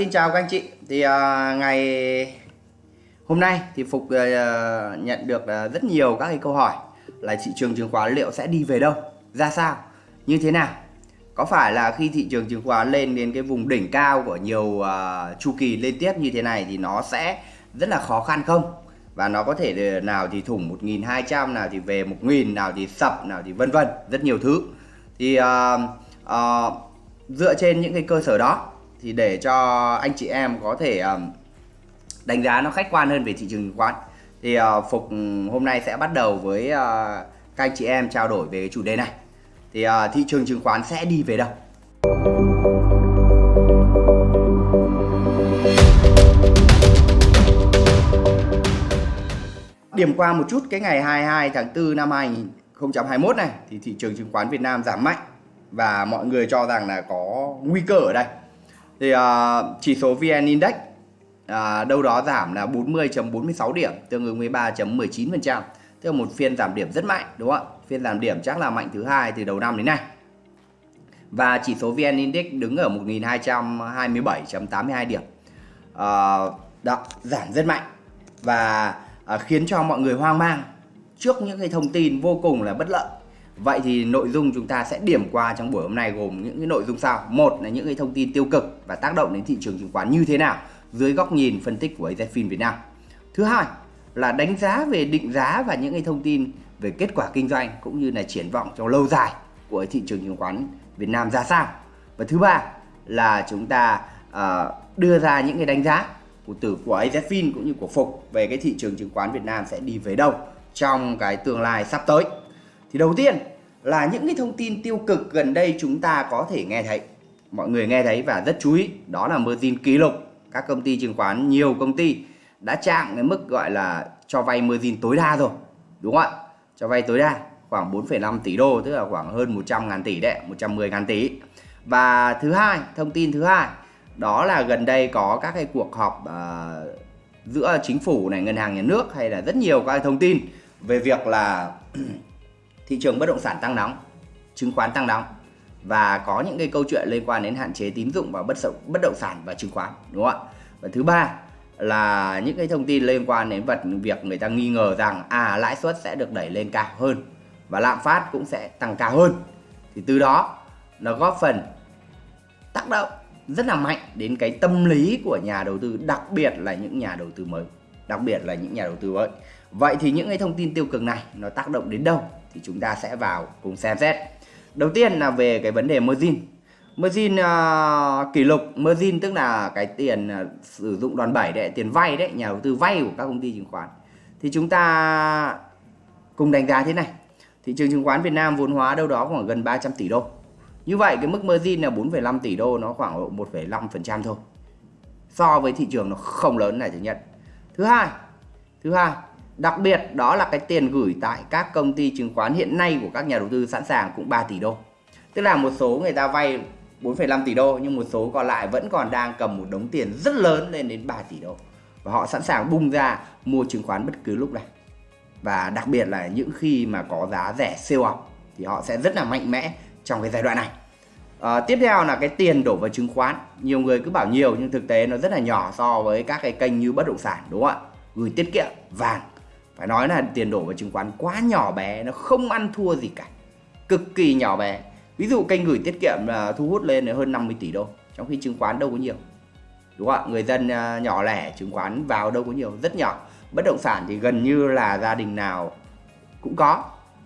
Xin chào các anh chị. Thì uh, ngày hôm nay thì Phục uh, nhận được uh, rất nhiều các cái câu hỏi là thị trường chứng khoán liệu sẽ đi về đâu, ra sao, như thế nào. Có phải là khi thị trường chứng khoán lên đến cái vùng đỉnh cao của nhiều uh, chu kỳ liên tiếp như thế này thì nó sẽ rất là khó khăn không? Và nó có thể nào thì thủng 1200, nào thì về 1000, nào thì sập, nào thì vân vân, rất nhiều thứ. Thì uh, uh, dựa trên những cái cơ sở đó thì để cho anh chị em có thể đánh giá nó khách quan hơn về thị trường chứng khoán. Thì ờ, Phục ừ, hôm nay sẽ bắt đầu với ờ, các anh chị em trao đổi về cái chủ đề này. Thì ờ, thị trường chứng khoán sẽ đi về đâu? Điểm qua một chút, cái ngày 22 tháng 4 năm 2021 này, thì thị trường chứng khoán Việt Nam giảm mạnh và mọi người cho rằng là có nguy cơ ở đây thì uh, chỉ số VN Index uh, đâu đó giảm là 40.46 điểm tương ứng với 3.19% tức là một phiên giảm điểm rất mạnh đúng không ạ? Phiên giảm điểm chắc là mạnh thứ hai từ đầu năm đến nay. Và chỉ số VN Index đứng ở 1227.82 điểm. Uh, đó, giảm rất mạnh. Và uh, khiến cho mọi người hoang mang trước những cái thông tin vô cùng là bất lợi. Vậy thì nội dung chúng ta sẽ điểm qua trong buổi hôm nay gồm những cái nội dung sau. Một là những cái thông tin tiêu cực và tác động đến thị trường chứng khoán như thế nào dưới góc nhìn phân tích của AZFIN Việt Nam. Thứ hai là đánh giá về định giá và những cái thông tin về kết quả kinh doanh cũng như là triển vọng trong lâu dài của thị trường chứng khoán Việt Nam ra sao. Và thứ ba là chúng ta uh, đưa ra những cái đánh giá của từ của AZFIN cũng như của Phục về cái thị trường chứng khoán Việt Nam sẽ đi về đâu trong cái tương lai sắp tới. Thì đầu tiên là những cái thông tin tiêu cực gần đây chúng ta có thể nghe thấy. Mọi người nghe thấy và rất chú ý, đó là margin kỷ lục. Các công ty chứng khoán, nhiều công ty đã chạm cái mức gọi là cho vay margin tối đa rồi. Đúng không ạ? Cho vay tối đa khoảng 4,5 tỷ đô, tức là khoảng hơn 100 ngàn tỷ đấy, 110 ngàn tỷ. Và thứ hai, thông tin thứ hai, đó là gần đây có các cái cuộc họp uh, giữa chính phủ này, ngân hàng nhà nước hay là rất nhiều các thông tin về việc là thị trường bất động sản tăng nóng, chứng khoán tăng nóng và có những cái câu chuyện liên quan đến hạn chế tín dụng vào bất động bất động sản và chứng khoán đúng không ạ? Và thứ ba là những cái thông tin liên quan đến vật việc người ta nghi ngờ rằng à lãi suất sẽ được đẩy lên cao hơn và lạm phát cũng sẽ tăng cao hơn. Thì từ đó nó góp phần tác động rất là mạnh đến cái tâm lý của nhà đầu tư, đặc biệt là những nhà đầu tư mới, đặc biệt là những nhà đầu tư mới. Vậy thì những cái thông tin tiêu cực này nó tác động đến đâu thì chúng ta sẽ vào cùng xem xét. Đầu tiên là về cái vấn đề margin. Margin uh, kỷ lục, margin tức là cái tiền uh, sử dụng đòn bẩy đấy, tiền vay đấy, nhà đầu tư vay của các công ty chứng khoán. Thì chúng ta cùng đánh giá thế này. Thị trường chứng khoán Việt Nam vốn hóa đâu đó khoảng gần 300 tỷ đô. Như vậy cái mức margin là 4,5 tỷ đô nó khoảng 1,5% thôi. So với thị trường nó không lớn này thứ nhất. Thứ hai, thứ hai Đặc biệt đó là cái tiền gửi tại các công ty chứng khoán hiện nay của các nhà đầu tư sẵn sàng cũng 3 tỷ đô. Tức là một số người ta vay 4,5 tỷ đô nhưng một số còn lại vẫn còn đang cầm một đống tiền rất lớn lên đến 3 tỷ đô. Và họ sẵn sàng bung ra mua chứng khoán bất cứ lúc này. Và đặc biệt là những khi mà có giá rẻ siêu học thì họ sẽ rất là mạnh mẽ trong cái giai đoạn này. À, tiếp theo là cái tiền đổ vào chứng khoán. Nhiều người cứ bảo nhiều nhưng thực tế nó rất là nhỏ so với các cái kênh như bất động sản đúng không ạ? Gửi tiết kiệm, vàng phải nói là tiền đổ vào chứng khoán quá nhỏ bé nó không ăn thua gì cả. Cực kỳ nhỏ bé. Ví dụ kênh gửi tiết kiệm là thu hút lên hơn 50 tỷ đô trong khi chứng khoán đâu có nhiều. Đúng không ạ? Người dân à, nhỏ lẻ chứng khoán vào đâu có nhiều rất nhỏ. Bất động sản thì gần như là gia đình nào cũng có.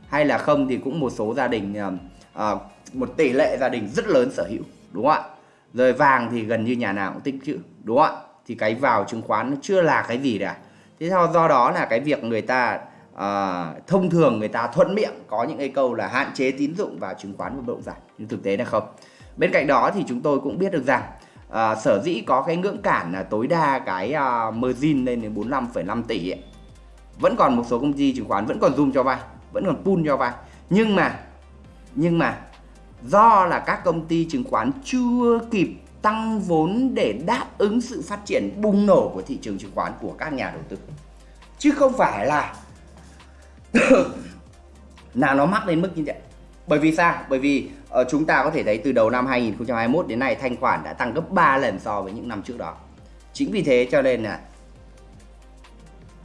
Hay là không thì cũng một số gia đình à, à một tỷ lệ gia đình rất lớn sở hữu. Đúng không ạ? Rồi vàng thì gần như nhà nào cũng tích chữ đúng không ạ? Thì cái vào chứng khoán nó chưa là cái gì cả thế do do đó là cái việc người ta uh, thông thường người ta thuận miệng có những cái câu là hạn chế tín dụng vào chứng khoán và bất động sản nhưng thực tế là không. Bên cạnh đó thì chúng tôi cũng biết được rằng uh, sở dĩ có cái ngưỡng cản là tối đa cái uh, margin lên đến 45,5 tỷ ấy. vẫn còn một số công ty chứng khoán vẫn còn zoom cho vay vẫn còn pool cho vay nhưng mà nhưng mà do là các công ty chứng khoán chưa kịp tăng vốn để đáp ứng sự phát triển bùng nổ của thị trường chứng khoán của các nhà đầu tư. Chứ không phải là là nó mắc đến mức như vậy. Bởi vì sao? Bởi vì uh, chúng ta có thể thấy từ đầu năm 2021 đến nay thanh khoản đã tăng gấp 3 lần so với những năm trước đó. Chính vì thế cho nên là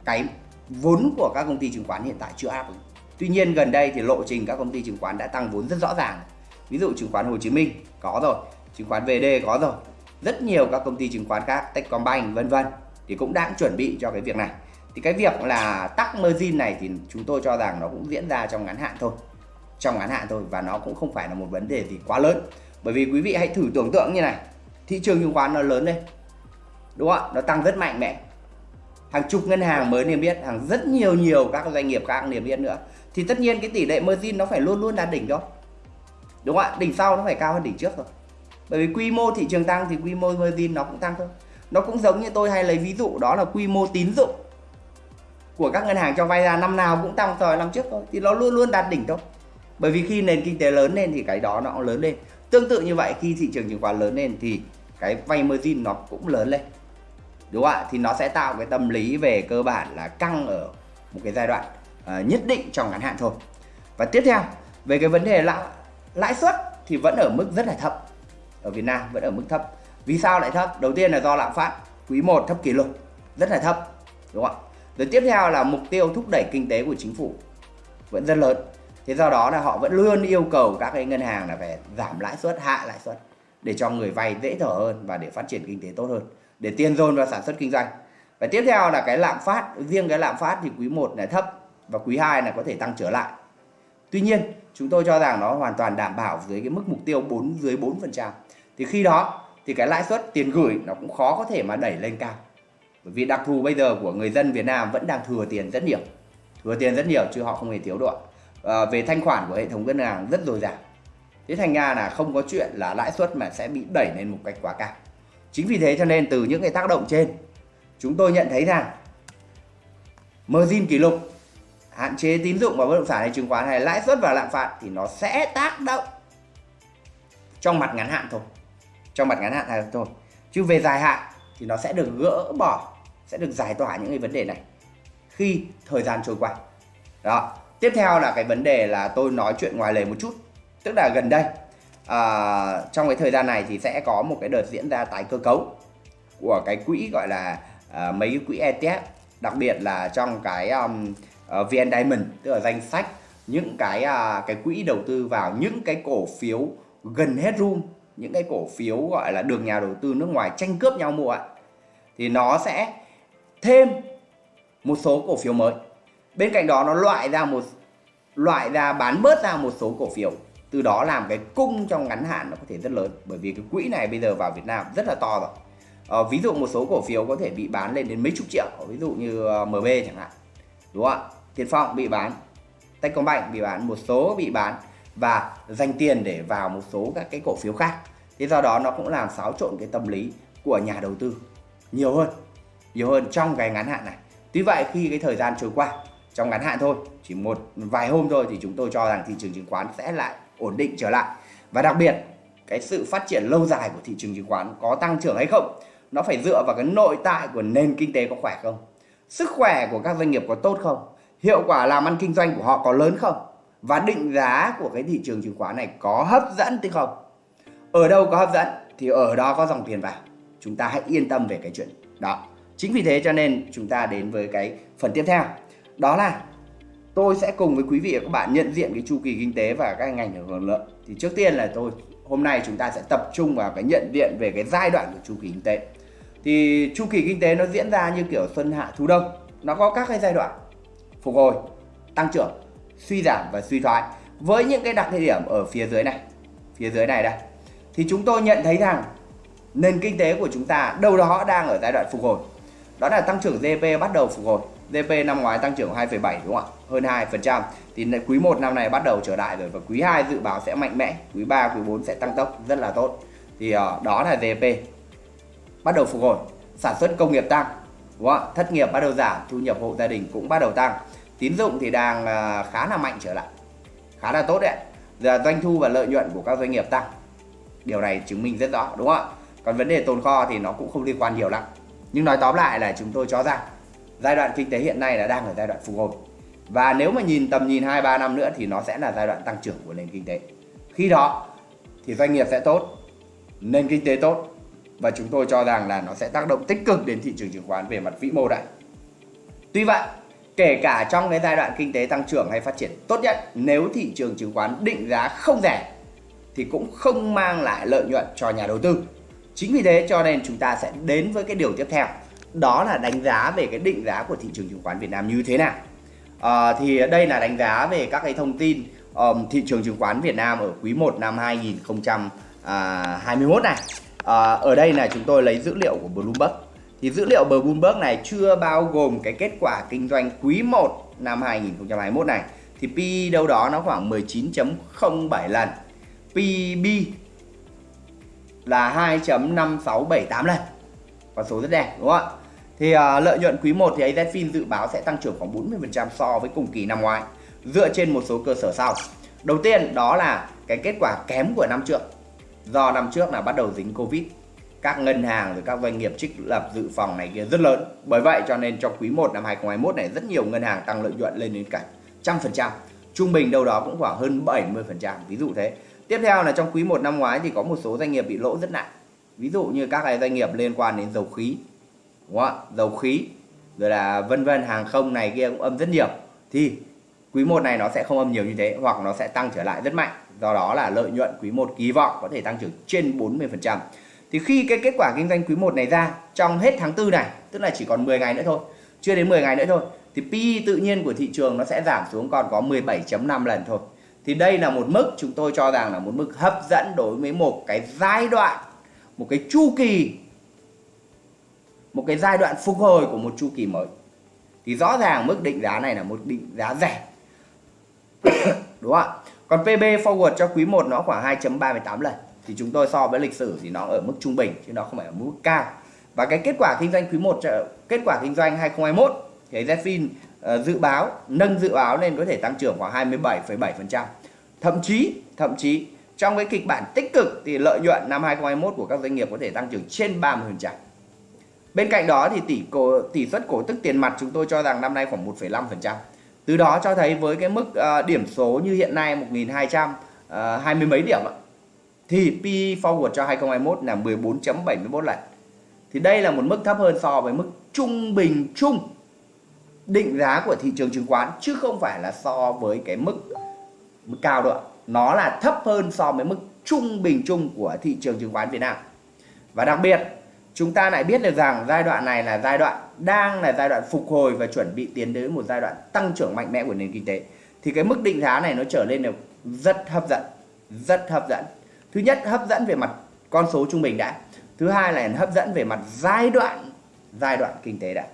cái vốn của các công ty chứng khoán hiện tại chưa áp ứng. Tuy nhiên gần đây thì lộ trình các công ty chứng khoán đã tăng vốn rất rõ ràng. Ví dụ chứng khoán Hồ Chí Minh có rồi chứng khoán VD có rồi. Rất nhiều các công ty chứng khoán khác Techcombank vân vân thì cũng đang chuẩn bị cho cái việc này. Thì cái việc là tắc margin này thì chúng tôi cho rằng nó cũng diễn ra trong ngắn hạn thôi. Trong ngắn hạn thôi và nó cũng không phải là một vấn đề gì quá lớn. Bởi vì quý vị hãy thử tưởng tượng như này thị trường chứng khoán nó lớn lên đúng không ạ? Nó tăng rất mạnh mẽ. Hàng chục ngân hàng mới niêm yết hàng rất nhiều nhiều các doanh nghiệp khác niêm yết nữa. Thì tất nhiên cái tỷ lệ margin nó phải luôn luôn đạt đỉnh thôi, đúng không ạ? Đỉnh sau nó phải cao hơn đỉnh trước rồi bởi vì quy mô thị trường tăng thì quy mô margin nó cũng tăng thôi. Nó cũng giống như tôi hay lấy ví dụ đó là quy mô tín dụng của các ngân hàng cho vay ra năm nào cũng tăng so năm trước thôi. Thì nó luôn luôn đạt đỉnh thôi. Bởi vì khi nền kinh tế lớn lên thì cái đó nó cũng lớn lên. Tương tự như vậy khi thị trường chứng khoán lớn lên thì cái vay margin nó cũng lớn lên. Đúng không ạ? Thì nó sẽ tạo cái tâm lý về cơ bản là căng ở một cái giai đoạn uh, nhất định trong ngắn hạn thôi. Và tiếp theo về cái vấn đề lãi lãi suất thì vẫn ở mức rất là thấp ở Việt Nam vẫn ở mức thấp. Vì sao lại thấp? Đầu tiên là do lạm phát quý 1 thấp kỷ lục, rất là thấp, đúng không ạ? Rồi tiếp theo là mục tiêu thúc đẩy kinh tế của chính phủ vẫn rất lớn. Thế do đó là họ vẫn luôn yêu cầu các cái ngân hàng là phải giảm lãi suất, hạ lãi suất để cho người vay dễ thở hơn và để phát triển kinh tế tốt hơn, để tiền dồn vào sản xuất kinh doanh. Và tiếp theo là cái lạm phát, riêng cái lạm phát thì quý 1 là thấp và quý 2 là có thể tăng trở lại. Tuy nhiên, chúng tôi cho rằng nó hoàn toàn đảm bảo dưới cái mức mục tiêu 4 dưới 4% thì khi đó thì cái lãi suất tiền gửi nó cũng khó có thể mà đẩy lên cao. Bởi vì đặc thù bây giờ của người dân Việt Nam vẫn đang thừa tiền rất nhiều. Thừa tiền rất nhiều chứ họ không hề thiếu độ à, ờ, về thanh khoản của hệ thống ngân hàng rất dồi dào. Thế thành ra là không có chuyện là lãi suất mà sẽ bị đẩy lên một cách quá cao. Chính vì thế cho nên từ những cái tác động trên chúng tôi nhận thấy rằng margin kỷ lục hạn chế tín dụng vào bất động sản hay chứng khoán hay lãi suất và lạm phát thì nó sẽ tác động trong mặt ngắn hạn thôi trong mặt ngắn hạn này thôi. Chứ về dài hạn thì nó sẽ được gỡ bỏ sẽ được giải tỏa những cái vấn đề này khi thời gian trôi qua. Đó. Tiếp theo là cái vấn đề là tôi nói chuyện ngoài lề một chút. Tức là gần đây à, trong cái thời gian này thì sẽ có một cái đợt diễn ra tái cơ cấu của cái quỹ gọi là à, mấy cái quỹ ETF đặc biệt là trong cái um, ờ, uh, VN Diamond tức là danh sách những cái uh, cái quỹ đầu tư vào những cái cổ phiếu gần hết room những cái cổ phiếu gọi là được nhà đầu tư nước ngoài tranh cướp nhau mua ạ thì nó sẽ thêm một số cổ phiếu mới. Bên cạnh đó nó loại ra một loại ra bán bớt ra một số cổ phiếu từ đó làm cái cung trong ngắn hạn nó có thể rất lớn bởi vì cái quỹ này bây giờ vào Việt Nam rất là to rồi. À, ví dụ một số cổ phiếu có thể bị bán lên đến mấy chục triệu ví dụ như ờ, MB chẳng hạn đúng không ạ? Tiền Phong bị bán Techcombank bị bán một số bị bán và dành tiền để vào một số các cái cổ phiếu khác. Thế do đó nó cũng làm xáo trộn cái tâm lý của nhà đầu tư nhiều hơn nhiều hơn trong cái ngắn hạn này. Tuy vậy khi cái thời gian trôi qua, trong ngắn hạn thôi, chỉ một vài hôm thôi thì chúng tôi cho rằng thị trường chứng khoán sẽ lại ổn định trở lại. Và đặc biệt, cái sự phát triển lâu dài của thị trường chứng khoán có tăng trưởng hay không, nó phải dựa vào cái nội tại của nền kinh tế có khỏe không, sức khỏe của các doanh nghiệp có tốt không, hiệu quả làm ăn kinh doanh của họ có lớn không và định giá của cái thị trường chứng khoán này có hấp dẫn hay không? Ở đâu có hấp dẫn thì ở đó có dòng tiền vào. Chúng ta hãy yên tâm về cái chuyện đó. Chính vì thế cho nên chúng ta đến với cái phần tiếp theo. Đó là tôi sẽ cùng với quý vị và các bạn nhận diện cái chu kỳ kinh tế và các ngành hưởng lợi. Thì trước tiên là tôi, hôm nay chúng ta sẽ tập trung vào cái nhận diện về cái giai đoạn của chu kỳ kinh tế. Thì chu kỳ kinh tế nó diễn ra như kiểu xuân hạ thu đông. Nó có các cái giai đoạn phục hồi, tăng trưởng suy giảm và suy thoái. Với những cái đặc điểm ở phía dưới này phía dưới này đây thì chúng tôi nhận thấy rằng nền kinh tế của chúng ta đâu đó đang ở giai đoạn phục hồi. Đó là tăng trưởng GDP bắt đầu phục hồi. GDP năm ngoái tăng trưởng 2,7 đúng không ạ? Hơn 2% thì quý 1 năm này bắt đầu trở lại rồi và quý 2 dự báo sẽ mạnh mẽ quý 3 quý 4 sẽ tăng tốc rất là tốt. Thì uh, đó là GDP bắt đầu phục hồi. Sản xuất công nghiệp tăng đúng không? thất nghiệp bắt đầu giảm thu nhập hộ gia đình cũng bắt đầu tăng tín dụng thì đang à, khá là mạnh trở lại khá là tốt đấy giờ doanh thu và lợi nhuận của các doanh nghiệp tăng điều này chứng minh rất rõ đúng không ạ? Còn vấn đề tồn kho thì nó cũng không liên quan nhiều lắm. Nhưng nói tóm lại là chúng tôi cho rằng giai đoạn kinh tế hiện nay là đang ở giai đoạn phục hồi. Và nếu mà nhìn tầm nhìn 2 3 năm nữa thì nó sẽ là giai đoạn tăng trưởng của nền kinh tế. Khi đó thì doanh nghiệp sẽ tốt, nền kinh tế tốt. Và chúng tôi cho rằng là nó sẽ tác động tích cực đến thị trường chứng khoán về mặt vĩ mô đấy. Tuy vậy, kể cả trong cái giai đoạn kinh tế tăng trưởng hay phát triển tốt nhất, nếu thị trường chứng khoán định giá không rẻ thì cũng không mang lại lợi nhuận cho nhà đầu tư. Chính vì thế cho nên chúng ta sẽ đến với cái điều tiếp theo, đó là đánh giá về cái định giá của thị trường chứng khoán Việt Nam như thế nào. À, thì đây là đánh giá về các cái thông tin um, thị trường chứng khoán Việt Nam ở quý 1 năm 2021 à, này. À, ở đây là chúng tôi lấy dữ liệu của Bloomberg. Thì dữ liệu bờ Bloomberg này chưa bao gồm cái kết quả kinh doanh quý 1 năm 2021 này. Thì PE đâu đó nó khoảng 19.07 lần. PB là 2.5678 lần. Con số rất đẹp đúng không ạ? Thì uh, lợi nhuận quý 1 thì AZFIN dự báo sẽ tăng trưởng khoảng 40% so với cùng kỳ năm ngoái dựa trên một số cơ sở sau. Đầu tiên đó là cái kết quả kém của năm trước. Do năm trước là bắt đầu dính Covid, các ngân hàng rồi các doanh nghiệp trích lập dự phòng này kia rất lớn. Bởi vậy cho nên trong quý 1 năm 2021 này rất nhiều ngân hàng tăng lợi nhuận lên đến cả trăm phần trăm. Trung bình đâu đó cũng khoảng hơn 70%, ví dụ thế. Tiếp theo là trong quý 1 năm ngoái thì có một số doanh nghiệp bị lỗ rất nặng. Ví dụ như các cái doanh nghiệp liên quan đến dầu khí, đúng không? dầu khí rồi là vân vân hàng không này kia cũng âm rất nhiều thì quý 1 này nó sẽ không âm nhiều như thế hoặc nó sẽ tăng trở lại rất mạnh do đó là lợi nhuận quý 1 kỳ vọng có thể tăng trưởng trên 40% thì khi cái kết quả kinh doanh quý 1 này ra, trong hết tháng 4 này, tức là chỉ còn 10 ngày nữa thôi, chưa đến 10 ngày nữa thôi, thì PE tự nhiên của thị trường nó sẽ giảm xuống còn có 17.5 lần thôi. Thì đây là một mức chúng tôi cho rằng là một mức hấp dẫn đối với một cái giai đoạn, một cái chu kỳ, một cái giai đoạn phục hồi của một chu kỳ mới. Thì rõ ràng mức định giá này là một định giá rẻ. Đúng không ạ? Còn PB forward cho quý 1 nó khoảng 2.38 lần thì chúng tôi so với lịch sử thì nó ở mức trung bình chứ nó không phải ở mức cao và cái kết quả kinh doanh quý 1 ờ, kết quả kinh doanh 2021 thì Zfin uh, dự báo nâng dự báo lên có thể tăng trưởng khoảng 27,7% thậm chí thậm chí trong cái kịch bản tích cực thì lợi nhuận năm 2021 của các doanh nghiệp có thể tăng trưởng trên 30%. Bên cạnh đó thì tỷ cổ tỷ suất cổ tức tiền mặt chúng tôi cho rằng năm nay khoảng 1,5%. Từ đó cho thấy với cái mức uh, điểm số như hiện nay 1200 uh, 20 mấy điểm ạ. Thì PE forward cho 2021 là 14.71 lần. Thì đây là một mức thấp hơn so với mức trung bình chung định giá của thị trường chứng khoán chứ không phải là so với cái mức, mức cao đâu ạ. Nó là thấp hơn so với mức trung bình chung của thị trường chứng khoán Việt Nam. Và đặc biệt chúng ta lại biết được rằng giai đoạn này là giai đoạn đang là giai đoạn phục hồi và chuẩn bị tiến đến một giai đoạn tăng trưởng mạnh mẽ của nền kinh tế thì cái mức định giá này nó trở lên được rất hấp dẫn rất hấp dẫn thứ nhất, hấp dẫn về mặt con số trung bình đã. Thứ hai là hấp dẫn về mặt giai đoạn giai đoạn kinh tế đã.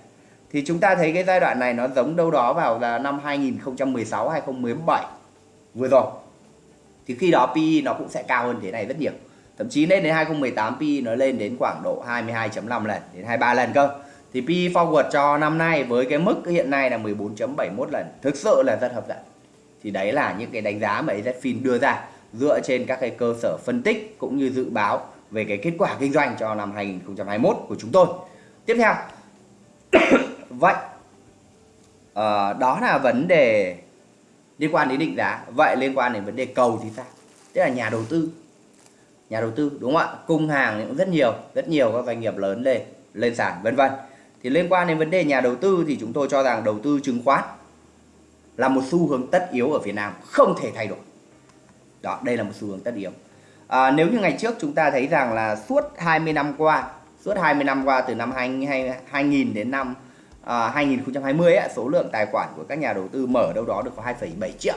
Thì chúng ta thấy cái giai đoạn này nó giống đâu đó vào là năm 2016 2017 vừa rồi. Thì khi đó PE nó cũng sẽ cao hơn thế này rất nhiều. Thậm chí lên đến 2018 PE nó lên đến khoảng độ 22.5 lần, đến 23 lần cơ. Thì PE forward cho năm nay với cái mức hiện nay là 14.71 lần, thực sự là rất hấp dẫn. Thì đấy là những cái đánh giá mà AZFIN đưa ra dựa trên các cái cơ sở phân tích cũng như dự báo về cái kết quả kinh doanh cho năm 2021 của chúng tôi. Tiếp theo. Vậy à, đó là vấn đề liên quan đến định giá. Vậy liên quan đến vấn đề cầu thì sao? Tức là nhà đầu tư. Nhà đầu tư đúng không ạ? Cung hàng cũng rất nhiều rất nhiều các doanh nghiệp lớn lên lên sàn vân vân. Thì liên quan đến vấn đề nhà đầu tư thì chúng tôi cho rằng đầu tư chứng khoán là một xu hướng tất yếu ở Việt Nam không thể thay đổi đó đây là một xu hướng tất yếu à, nếu như ngày trước chúng ta thấy rằng là suốt 20 năm qua suốt 20 năm qua từ năm 2000 đến năm à, 2020 ấy, số lượng tài khoản của các nhà đầu tư mở đâu đó được có 2,7 triệu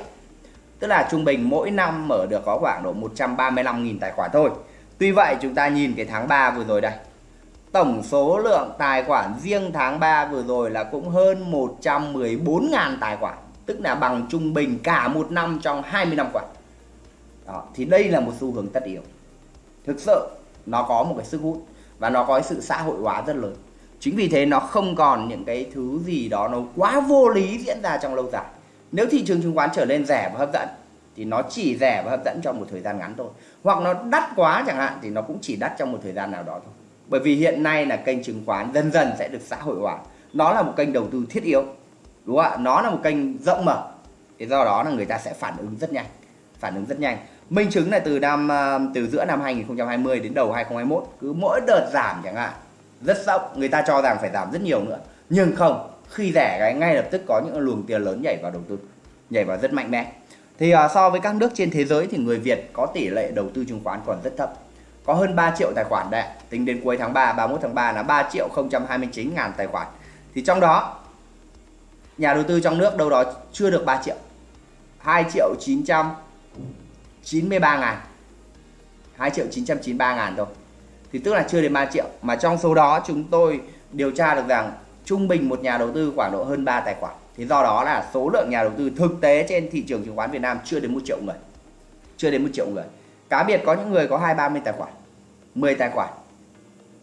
Tức là trung bình mỗi năm mở được có khoảng độ 135.000 tài khoản thôi. Tuy vậy chúng ta nhìn cái tháng 3 vừa rồi đây. Tổng số lượng tài khoản riêng tháng 3 vừa rồi là cũng hơn 114.000 tài khoản. Tức là bằng trung bình cả một năm trong 20 năm qua. Đó, thì đây là một xu hướng tất yếu. Thực sự nó có một cái sức hút và nó có sự xã hội hóa rất lớn. Chính vì thế nó không còn những cái thứ gì đó nó quá vô lý diễn ra trong lâu dài. Nếu thị trường chứng khoán trở nên rẻ và hấp dẫn thì nó chỉ rẻ và hấp dẫn trong một thời gian ngắn thôi. Hoặc nó đắt quá chẳng hạn thì nó cũng chỉ đắt trong một thời gian nào đó thôi. Bởi vì hiện nay là kênh chứng khoán dần dần sẽ được xã hội hóa. Nó là một kênh đầu tư thiết yếu đúng không ạ? Nó là một kênh rộng mở. Thì do đó là người ta sẽ phản ứng rất nhanh phản ứng rất nhanh minh chứng là từ năm à, từ giữa năm 2020 đến đầu 2021 cứ mỗi đợt giảm chẳng hạn rất sốc người ta cho rằng phải giảm rất nhiều nữa. Nhưng không khi rẻ cái ngay lập tức có những luồng tiền lớn nhảy vào đầu tư nhảy vào rất mạnh mẽ. Thì uh, so với các nước trên thế giới thì người Việt có tỷ lệ đầu tư chứng khoán còn rất thấp. Có hơn 3 triệu tài khoản đấy tính đến cuối tháng 3 31 tháng 3 là 3 triệu 029 ngàn tài khoản. Thì trong đó nhà đầu tư trong nước đâu đó chưa được 3 triệu 2 triệu 900 993 ngàn. 2 triệu 993 ngàn thôi. Thì tức là chưa đến 3 triệu. Mà trong số đó chúng tôi điều tra được rằng trung bình một nhà đầu tư khoảng độ hơn 3 tài khoản. Thì do đó là số lượng nhà đầu tư thực tế trên thị trường chứng khoán Việt Nam chưa đến một triệu người. Chưa đến một triệu người. Cá biệt có những người có hai ba mươi tài khoản 10 tài khoản.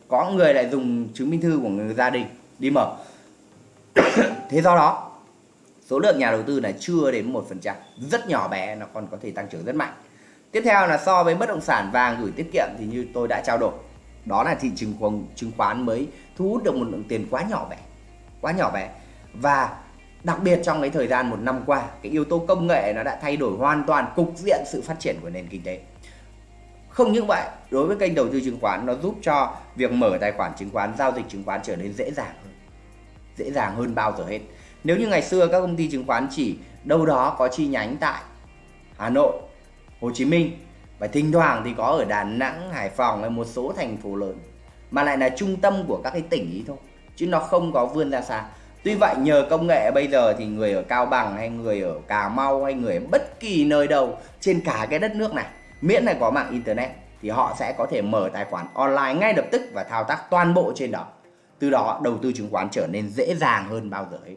Có người lại dùng chứng minh thư của người gia đình đi mở. Thế do đó, số lượng nhà đầu tư này chưa đến một phần trăm. Rất nhỏ bé, nó còn có thể tăng trưởng rất mạnh tiếp theo là so với bất động sản vàng gửi tiết kiệm thì như tôi đã trao đổi, đó là thị trường khoán chứng khoán mới thu hút được một lượng tiền quá nhỏ bé, quá nhỏ bé. Và đặc biệt trong cái thời gian một năm qua, cái yếu tố công nghệ nó đã thay đổi hoàn toàn cục diện sự phát triển của nền kinh tế. Không những vậy, đối với kênh đầu tư chứng khoán, nó giúp cho việc mở tài khoản chứng khoán, giao dịch chứng khoán trở nên dễ dàng hơn, dễ dàng hơn bao giờ hết. Nếu như ngày xưa các công ty chứng khoán chỉ đâu đó có chi nhánh tại Hà Nội Hồ Chí Minh và thỉnh thoảng thì có ở Đà Nẵng, Hải Phòng hay một số thành phố lớn, mà lại là trung tâm của các cái tỉnh ý thôi, chứ nó không có vươn ra xa Tuy vậy, nhờ công nghệ bây giờ thì người ở Cao Bằng hay người ở Cà Mau hay người ở bất kỳ nơi đâu trên cả cái đất nước này, miễn là có mạng internet, thì họ sẽ có thể mở tài khoản online ngay lập tức và thao tác toàn bộ trên đó. Từ đó, đầu tư chứng khoán trở nên dễ dàng hơn bao giờ hết.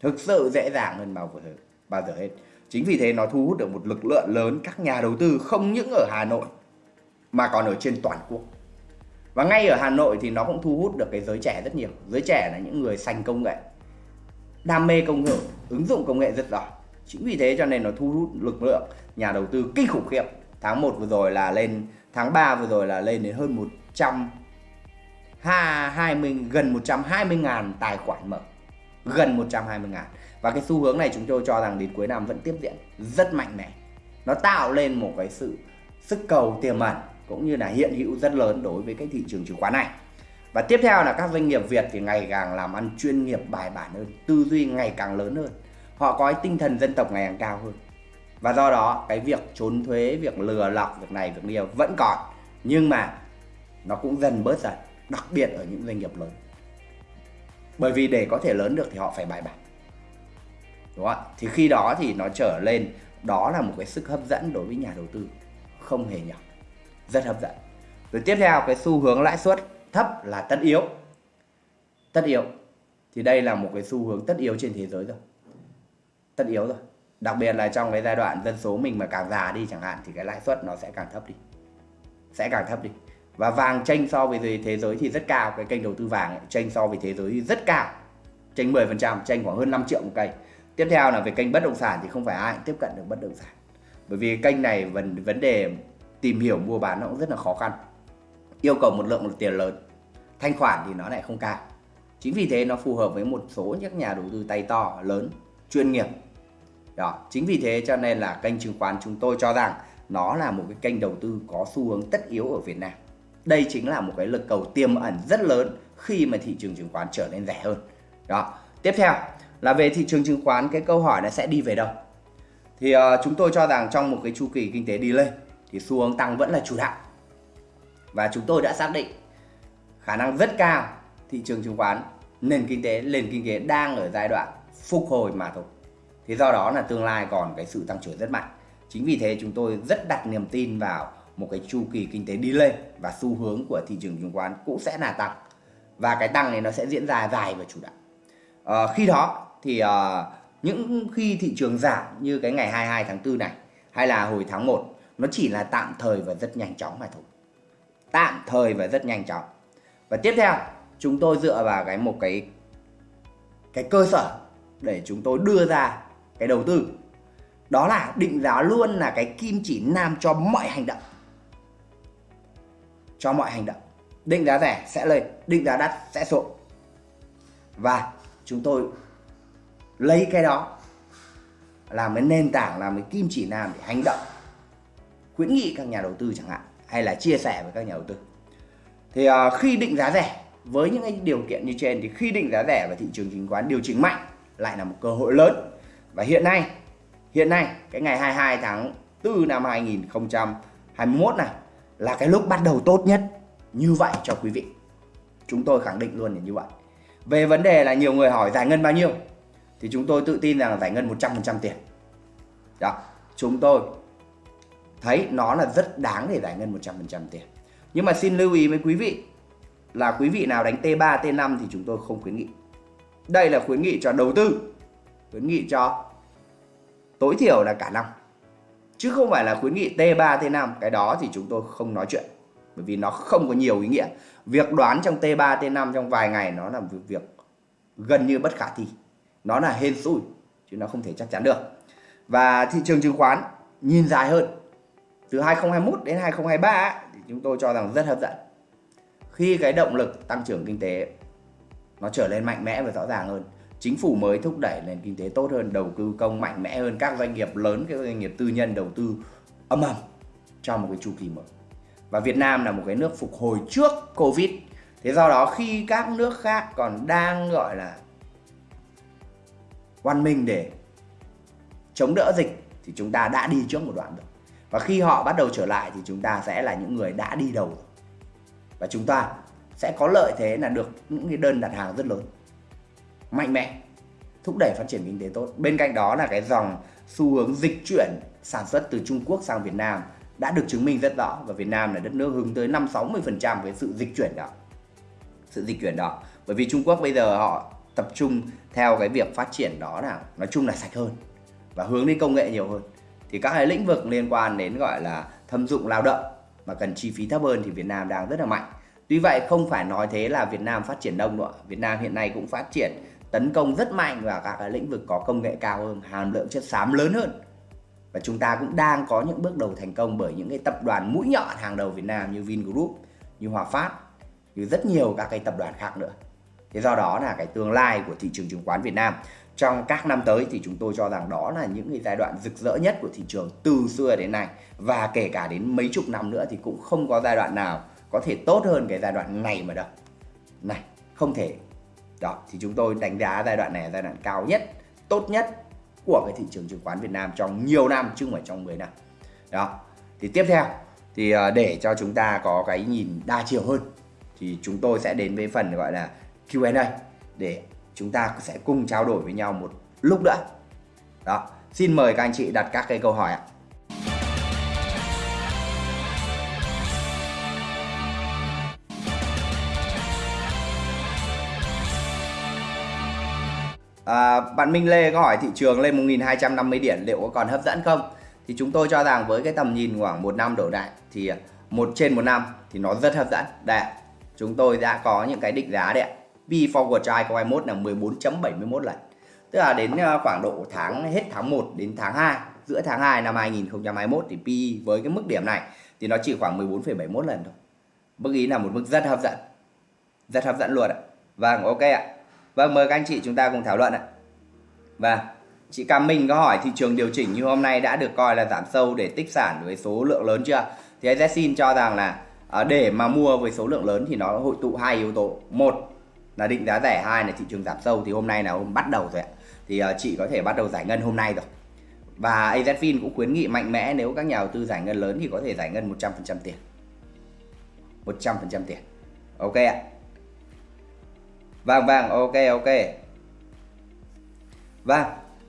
Thực sự dễ dàng hơn bao giờ hết. Bao giờ hết. Chính vì thế nó thu hút được một lực lượng lớn các nhà đầu tư không những ở Hà Nội mà còn ở trên toàn quốc. Và ngay ở Hà Nội thì nó cũng thu hút được cái giới trẻ rất nhiều. Giới trẻ là những người sành công nghệ, đam mê công nghệ, ứng dụng công nghệ rất giỏi. Chính vì thế cho nên nó thu hút lực lượng nhà đầu tư kinh khủng khiếp. Tháng 1 vừa rồi là lên, tháng 3 vừa rồi là lên đến hơn 100 20 gần 120 ngàn tài khoản mở. Gần 120 ngàn. Và cái xu hướng này chúng tôi cho rằng đến cuối năm vẫn tiếp diễn rất mạnh mẽ. Nó tạo lên một cái sự sức cầu tiềm ẩn cũng như là hiện hữu rất lớn đối với cái thị trường chứng khoán này. Và tiếp theo là các doanh nghiệp Việt thì ngày càng làm ăn chuyên nghiệp bài bản hơn, tư duy ngày càng lớn hơn. Họ có cái tinh thần dân tộc ngày càng cao hơn. Và do đó cái việc trốn thuế, việc lừa lọc, việc này, việc kia vẫn còn. Nhưng mà nó cũng dần bớt dần, đặc biệt ở những doanh nghiệp lớn. Bởi vì để có thể lớn được thì họ phải bài bản. Đúng không ạ? Thì khi đó thì nó trở lên đó là một cái sức hấp dẫn đối với nhà đầu tư không hề nhỏ. Rất hấp dẫn. Rồi tiếp theo cái xu hướng lãi suất thấp là tất yếu. Tất yếu. Thì đây là một cái xu hướng tất yếu trên thế giới rồi. Tất yếu rồi. Đặc biệt là trong cái giai đoạn dân số mình mà càng già đi chẳng hạn thì cái lãi suất nó sẽ càng thấp đi. Sẽ càng thấp đi. Và vàng tranh so với thế giới thì rất cao. Cái kênh đầu tư vàng ấy, tranh so với thế giới rất cao. Tranh 10% tranh khoảng hơn 5 triệu một cây tiếp theo là về kênh bất động sản thì không phải ai cũng tiếp cận được bất động sản. Bởi vì kênh này vấn vấn đề tìm hiểu, mua bán nó cũng rất là khó khăn. Yêu cầu một lượng một tiền lớn, thanh khoản thì nó lại không cao. Chính vì thế nó phù hợp với một số những nhà đầu tư tay to, lớn, chuyên nghiệp. Đó, chính vì thế cho nên là kênh chứng khoán chúng tôi cho rằng nó là một cái kênh đầu tư có xu hướng tất yếu ở Việt Nam. Đây chính là một cái lực cầu tiềm ẩn rất lớn khi mà thị trường chứng khoán trở nên rẻ hơn. Đó, tiếp theo là về thị trường chứng khoán cái câu hỏi là sẽ đi về đâu? Thì uh, chúng tôi cho rằng trong một cái chu kỳ kinh tế đi lên thì xu hướng tăng vẫn là chủ đạo. Và chúng tôi đã xác định khả năng rất cao thị trường chứng khoán nền kinh tế nền kinh tế đang ở giai đoạn phục hồi mà thôi. Thì do đó là tương lai còn cái sự tăng trưởng rất mạnh. Chính vì thế chúng tôi rất đặt niềm tin vào một cái chu kỳ kinh tế đi lên và xu hướng của thị trường chứng khoán cũng sẽ là tăng. Và cái tăng này nó sẽ diễn ra dài và chủ đạo. À, khi đó thì uh, những khi thị trường giảm như cái ngày 22 tháng 4 này hay là hồi tháng 1 nó chỉ là tạm thời và rất nhanh chóng mà thôi. Tạm thời và rất nhanh chóng. Và tiếp theo chúng tôi dựa vào cái một cái cái cơ sở để chúng tôi đưa ra cái đầu tư. Đó là định giá luôn là cái kim chỉ nam cho mọi hành động. Cho mọi hành động. Định giá rẻ sẽ lên định giá đắt sẽ xuống. Và chúng tôi lấy cái đó làm cái nền tảng làm cái kim chỉ nam để hành động khuyến nghị các nhà đầu tư chẳng hạn hay là chia sẻ với các nhà đầu tư. Thì uh, khi định giá rẻ với những cái điều kiện như trên thì khi định giá rẻ và thị trường chứng khoán điều chỉnh mạnh lại là một cơ hội lớn. Và hiện nay hiện nay cái ngày 22 tháng 4 năm 2021 này là cái lúc bắt đầu tốt nhất như vậy cho quý vị. Chúng tôi khẳng định luôn là như vậy. Về vấn đề là nhiều người hỏi giải ngân bao nhiêu? Thì chúng tôi tự tin rằng giải ngân 100% tiền. Đó chúng tôi thấy nó là rất đáng để giải ngân 100% tiền. Nhưng mà xin lưu ý với quý vị là quý vị nào đánh T3, T5 thì chúng tôi không khuyến nghị. Đây là khuyến nghị cho đầu tư khuyến nghị cho tối thiểu là cả năm. Chứ không phải là khuyến nghị T3, T5 cái đó thì chúng tôi không nói chuyện bởi vì nó không có nhiều ý nghĩa. Việc đoán trong T3, T5 trong vài ngày nó là việc gần như bất khả thi nó là hên xui, chứ nó không thể chắc chắn được. Và thị trường chứng khoán nhìn dài hơn. Từ 2021 đến 2023 thì chúng tôi cho rằng rất hấp dẫn. Khi cái động lực tăng trưởng kinh tế, nó trở lên mạnh mẽ và rõ ràng hơn. Chính phủ mới thúc đẩy nền kinh tế tốt hơn, đầu tư công mạnh mẽ hơn, các doanh nghiệp lớn, các doanh nghiệp tư nhân đầu tư âm ầm trong một cái chu kỳ mới. Và Việt Nam là một cái nước phục hồi trước Covid. Thế do đó khi các nước khác còn đang, gọi là oan minh để chống đỡ dịch thì chúng ta đã đi trước một đoạn rồi và khi họ bắt đầu trở lại thì chúng ta sẽ là những người đã đi đầu rồi và chúng ta sẽ có lợi thế là được những cái đơn đặt hàng rất lớn, mạnh mẽ, thúc đẩy phát triển kinh tế tốt bên cạnh đó là cái dòng xu hướng dịch chuyển sản xuất từ Trung Quốc sang Việt Nam đã được chứng minh rất rõ và Việt Nam là đất nước hướng tới 5 60% cái sự dịch chuyển đó. Sự dịch chuyển đó. Bởi vì Trung Quốc bây giờ họ tập trung theo cái việc phát triển đó là nói chung là sạch hơn và hướng đi công nghệ nhiều hơn. Thì các cái lĩnh vực liên quan đến gọi là thâm dụng lao động mà cần chi phí thấp hơn thì Việt Nam đang rất là mạnh. Tuy vậy không phải nói thế là Việt Nam phát triển đông nữa. Việt Nam hiện nay cũng phát triển tấn công rất mạnh vào các cái lĩnh vực có công nghệ cao hơn, hàm lượng chất xám lớn hơn. Và chúng ta cũng đang có những bước đầu thành công bởi những cái tập đoàn mũi nhọn hàng đầu Việt Nam như Vingroup, như Hòa Phát, như rất nhiều các cái tập đoàn khác nữa. Thế do đó là cái tương lai của thị trường chứng khoán Việt Nam trong các năm tới thì chúng tôi cho rằng đó là những cái giai đoạn rực rỡ nhất của thị trường từ xưa đến nay và kể cả đến mấy chục năm nữa thì cũng không có giai đoạn nào có thể tốt hơn cái giai đoạn này mà đâu. Này, không thể. Đó, thì chúng tôi đánh giá giai đoạn này là giai đoạn cao nhất, tốt nhất của cái thị trường chứng khoán Việt Nam trong nhiều năm chứ không phải trong 10 năm. Đó. Thì tiếp theo thì à, để cho chúng ta có cái nhìn đa chiều hơn thì chúng tôi sẽ đến với phần gọi là Q&A để chúng ta sẽ cùng trao đổi với nhau một lúc nữa. Đó, xin mời các anh chị đặt các cái câu hỏi ạ. À, bạn Minh Lê có hỏi thị trường lên 1250 điểm liệu có còn hấp dẫn không? Thì chúng tôi cho rằng với cái tầm nhìn khoảng một năm đổ đại thì một trên một năm thì nó rất hấp dẫn. Đây, chúng tôi đã có những cái định giá đấy ạ. V forward try của 21 là 14.71 lần. Tức là đến ờ, khoảng độ tháng hết tháng 1 đến tháng 2, giữa tháng 2 năm 2021 thì P với cái mức điểm này thì nó chỉ khoảng 14,71 lần thôi. Mức ý là một mức rất hấp dẫn. Rất hấp dẫn luôn ạ. Vâng, ok ạ. Vâng, mời các anh chị chúng ta cùng thảo luận ạ. Vâng, chị Cam Minh có hỏi thị trường điều chỉnh như hôm nay đã được coi là giảm sâu để tích sản với số lượng lớn chưa? Thì xin cho rằng là ờ, để mà mua với số lượng lớn thì nó hội tụ hai yếu tố. Một là định giá rẻ hai là thị trường giảm sâu thì hôm nay là hôm bắt đầu rồi ạ. Thì uh, chị có thể bắt đầu giải ngân hôm nay rồi. Và AZFIN cũng khuyến nghị mạnh mẽ nếu các nhà đầu tư giải ngân lớn thì có thể giải ngân 100% tiền. 100% tiền. Ok ạ. Vâng vâng ok ok. Vâng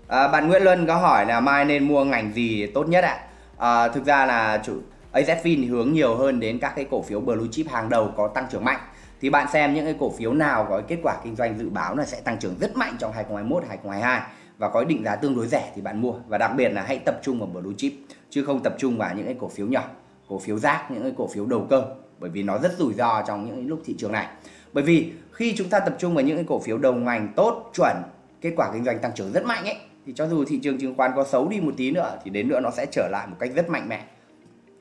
à, bạn Nguyễn Luân có hỏi là mai nên mua ngành gì tốt nhất ạ? À, thực ra là chủ AZFIN hướng nhiều hơn đến các cái cổ phiếu blue chip hàng đầu có tăng trưởng mạnh thì bạn xem những cái cổ phiếu nào có kết quả kinh doanh dự báo là sẽ tăng trưởng rất mạnh trong 2021 2022 và có định giá tương đối rẻ thì bạn mua. Và đặc biệt là hãy tập trung vào blue chip, chứ không tập trung vào những cái cổ phiếu nhỏ, cổ phiếu rác, những cái cổ phiếu đầu cơ, bởi vì nó rất rủi ro trong những lúc thị trường này. Bởi vì khi chúng ta tập trung vào những cái cổ phiếu đầu ngành tốt, chuẩn, kết quả kinh doanh tăng trưởng rất mạnh ấy, thì cho dù thị trường chứng khoán có xấu đi một tí nữa thì đến nữa nó sẽ trở lại một cách rất mạnh mẽ.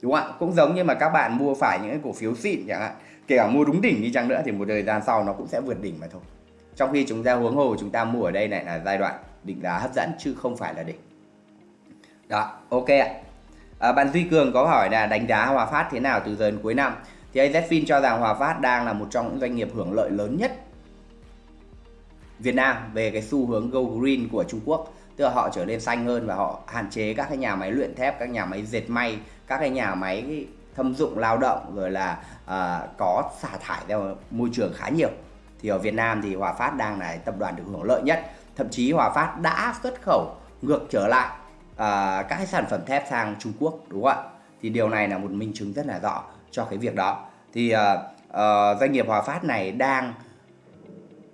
Đúng không ạ? Cũng giống như mà các bạn mua phải những cái cổ phiếu xịn chẳng hạn kể cả mua đúng đỉnh đi chăng nữa thì một thời gian sau nó cũng sẽ vượt đỉnh mà thôi. Trong khi chúng ta huống hồ chúng ta mua ở đây này là giai đoạn định giá hấp dẫn chứ không phải là đỉnh. Đó ok ạ. À, bạn Duy Cường có hỏi là đánh giá Hòa Phát thế nào từ giờ đến cuối năm? Thì AZFIN cho rằng Hòa Phát đang là một trong những doanh nghiệp hưởng lợi lớn nhất Việt Nam về cái xu hướng go green của Trung Quốc. Tức là họ trở nên xanh hơn và họ hạn chế các cái nhà máy luyện thép các nhà máy dệt may các cái nhà máy thâm dụng lao động rồi là uh, có xả thải ra môi trường khá nhiều. Thì ở Việt Nam thì Hòa Phát đang là tập đoàn được hưởng lợi nhất. Thậm chí Hòa Phát đã xuất khẩu ngược trở lại uh, các cái sản phẩm thép sang Trung Quốc đúng không ạ? Thì điều này là một minh chứng rất là rõ cho cái việc đó. Thì uh, uh, doanh nghiệp Hòa Phát này đang